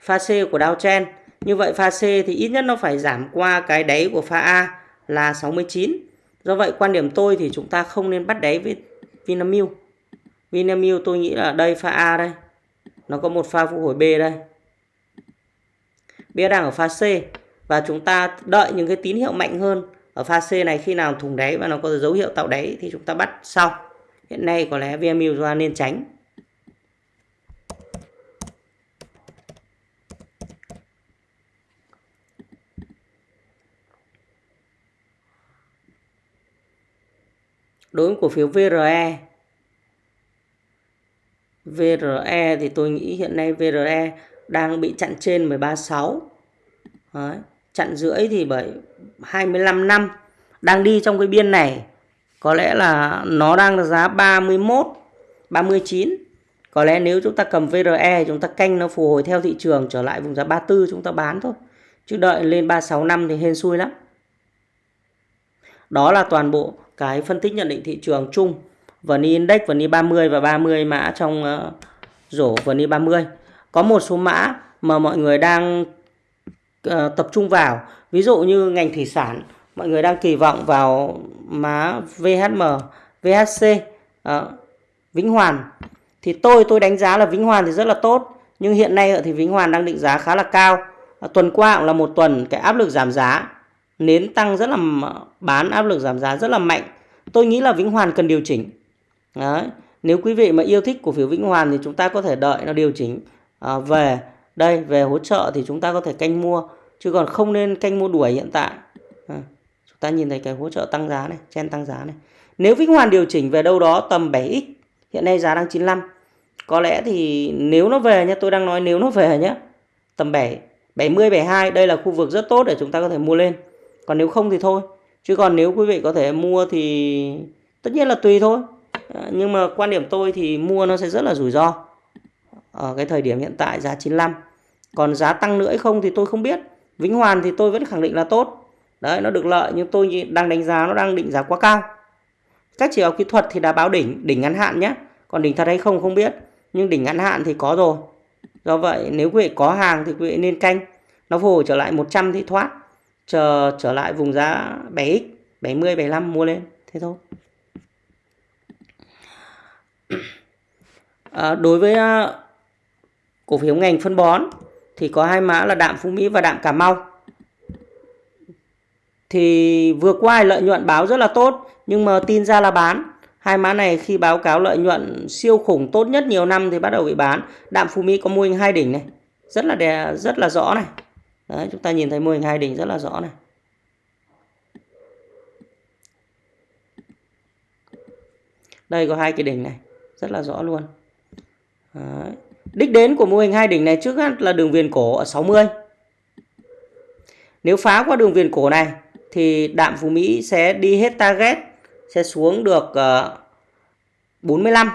pha C của downtrend. Như vậy pha C thì ít nhất nó phải giảm qua cái đáy của pha A là 69. Do vậy quan điểm tôi thì chúng ta không nên bắt đáy với Vinamilk. Vinamilk tôi nghĩ là đây pha A đây. Nó có một pha phục hồi B đây. B đang ở pha C và chúng ta đợi những cái tín hiệu mạnh hơn ở pha C này khi nào thùng đáy và nó có dấu hiệu tạo đáy thì chúng ta bắt sau. Hiện nay có lẽ VMU chúng ta nên tránh. đối với cổ phiếu VRE VRE thì tôi nghĩ hiện nay VRE đang bị chặn trên 136 Đấy chặn rưỡi thì bởi 25 năm đang đi trong cái biên này. Có lẽ là nó đang là giá 31 39 có lẽ nếu chúng ta cầm VRE chúng ta canh nó phù hồi theo thị trường trở lại vùng giá 34 chúng ta bán thôi. Chứ đợi lên 36 năm thì hên xui lắm. Đó là toàn bộ cái phân tích nhận định thị trường chung. VN Index, VN 30 và 30 mã trong uh, rổ VN 30. Có một số mã mà mọi người đang Ờ, tập trung vào. Ví dụ như ngành thủy sản, mọi người đang kỳ vọng vào má VHM, VHC, uh, ờ, Vĩnh Hoàn. Thì tôi tôi đánh giá là Vĩnh Hoàn thì rất là tốt. Nhưng hiện nay thì Vĩnh Hoàn đang định giá khá là cao. à, tuần qua cũng là một tuần cái áp lực giảm giá nến tăng rất là bán áp lực giảm giá rất là mạnh tôi nghĩ là Vĩnh Hoàn cần điều chỉnh Đấy. nếu quý vị mà yêu thích cổ phiếu Vĩnh Hoàn thì chúng ta có thể đợi nó điều chỉnh à, về đây về hỗ trợ thì chúng ta có thể canh mua chứ còn không nên canh mua đuổi hiện tại. À, chúng ta nhìn thấy cái hỗ trợ tăng giá này chen tăng giá này. Nếu Vĩnh Hoàn điều chỉnh về đâu đó tầm 7x hiện nay giá đang 95 có lẽ thì nếu nó về nhé tôi đang nói nếu nó về nhé tầm 7 70 72 đây là khu vực rất tốt để chúng ta có thể mua lên. Còn nếu không thì thôi chứ còn nếu quý vị có thể mua thì tất nhiên là tùy thôi. À, nhưng mà quan điểm tôi thì mua nó sẽ rất là rủi ro. Ở cái thời điểm hiện tại giá 95 còn giá tăng nữa hay không thì tôi không biết. Vĩnh Hoàn thì tôi vẫn khẳng định là tốt. Đấy nó được lợi nhưng tôi đang đánh giá nó đang định giá quá cao. Các chỉ báo kỹ thuật thì đã báo đỉnh đỉnh ngắn hạn nhé còn đỉnh thật hay không không biết. Nhưng đỉnh ngắn hạn thì có rồi. Do vậy nếu quý vị có hàng thì quý vị nên canh. Nó hồi trở lại 100 thì thoát. Chờ trở lại vùng giá 7x 70 75 mua lên. Thế thôi. À, đối với uh, cổ phiếu ngành phân bón thì có hai mã là đạm Phú Mỹ và đạm Cà Mau thì vừa qua lợi nhuận báo rất là tốt nhưng mà tin ra là bán hai mã này khi báo cáo lợi nhuận siêu khủng tốt nhất nhiều năm thì bắt đầu bị bán đạm Phú Mỹ có mô hình hai đỉnh này rất là đẹp rất là rõ này Đấy, chúng ta nhìn thấy mô hình hai đỉnh rất là rõ này. Đây có hai cái đỉnh này, rất là rõ luôn. Đấy. Đích đến của mô hình hai đỉnh này trước hết là đường viền cổ ở 60. Nếu phá qua đường viền cổ này thì đạm Phú Mỹ sẽ đi hết target, sẽ xuống được ờ, uh, 45.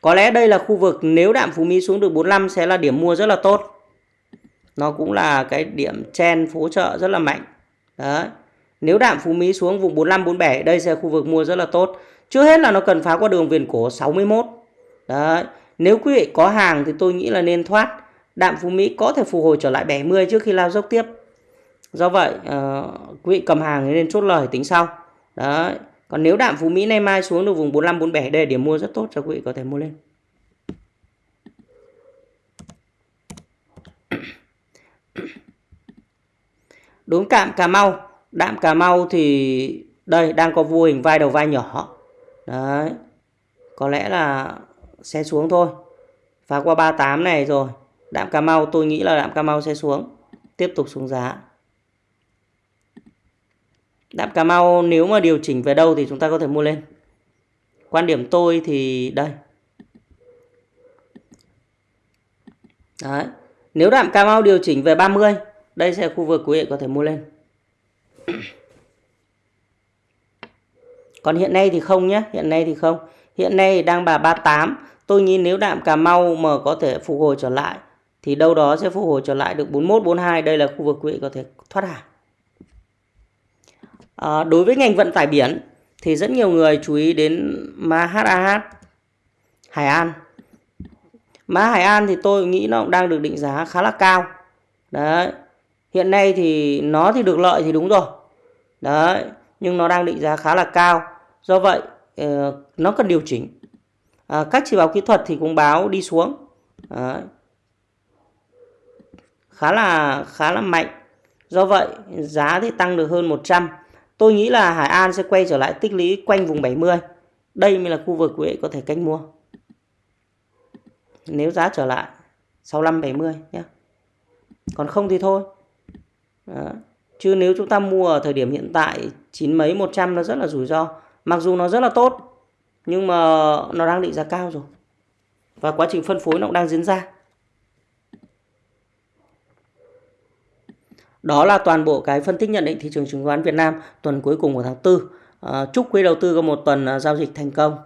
Có lẽ đây là khu vực nếu đạm Phú Mỹ xuống được 45 sẽ là điểm mua rất là tốt. Nó cũng là cái điểm chen phố trợ rất là mạnh. Đấy. Nếu đạm Phú Mỹ xuống vùng 45 47 đây sẽ khu vực mua rất là tốt. Trước hết là nó cần phá qua đường viền cổ 61 đấy nếu quý vị có hàng thì tôi nghĩ là nên thoát. Đạm Phú Mỹ có thể phục hồi trở lại 70 trước khi lao dốc tiếp. Do vậy uh, quý vị cầm hàng thì nên chốt lời tính sau. Đấy. Còn nếu đạm Phú Mỹ nay mai xuống được vùng 45 47 đây điểm mua rất tốt cho quý vị có thể mua lên. Đúng cạm Cà Mau. Đạm Cà Mau thì đây đang có vô hình vai đầu vai nhỏ. Đấy. Có lẽ là sẽ xuống thôi phá qua 38 này rồi đạm Cà Mau tôi nghĩ là đạm Cà Mau sẽ xuống tiếp tục xuống giá đạm Cà Mau nếu mà điều chỉnh về đâu thì chúng ta có thể mua lên quan điểm tôi thì đây Đấy. Nếu đạm Cà Mau điều chỉnh về 30, đây sẽ là khu vực quý vị có thể mua lên. Còn hiện nay thì không nhé, hiện nay thì không. Hiện nay đang bà 38, tôi nghĩ nếu đạm Cà Mau mà có thể phục hồi trở lại thì đâu đó sẽ phục hồi trở lại được 41 42, đây là khu vực quý vị có thể thoát hàng. À, đối với ngành vận tải biển thì rất nhiều người chú ý đến ma Hải An Má Hải An thì tôi nghĩ nó cũng đang được định giá khá là cao. Đấy. Hiện nay thì nó thì được lợi thì đúng rồi. Đấy. Nhưng nó đang định giá khá là cao. Do vậy ờ, nó cần điều chỉnh. À, các chỉ báo kỹ thuật thì cũng báo đi xuống. Đấy. Khá là khá là mạnh. Do vậy giá thì tăng được hơn 100. Tôi nghĩ là Hải An sẽ quay trở lại tích lũy quanh vùng 70. Đây mới là khu vực quý vị có thể canh mua nếu giá trở lại 65 70 nhé. Còn không thì thôi. Đó. Chứ nếu chúng ta mua ở thời điểm hiện tại chín mấy 100 nó rất là rủi ro. Mặc dù nó rất là tốt nhưng mà nó đang định giá cao rồi. Và quá trình phân phối nó cũng đang diễn ra. Đó là toàn bộ cái phân tích nhận định thị trường chứng khoán Việt Nam tuần cuối cùng của tháng 4. À, chúc quý đầu tư có một tuần à, giao dịch thành công.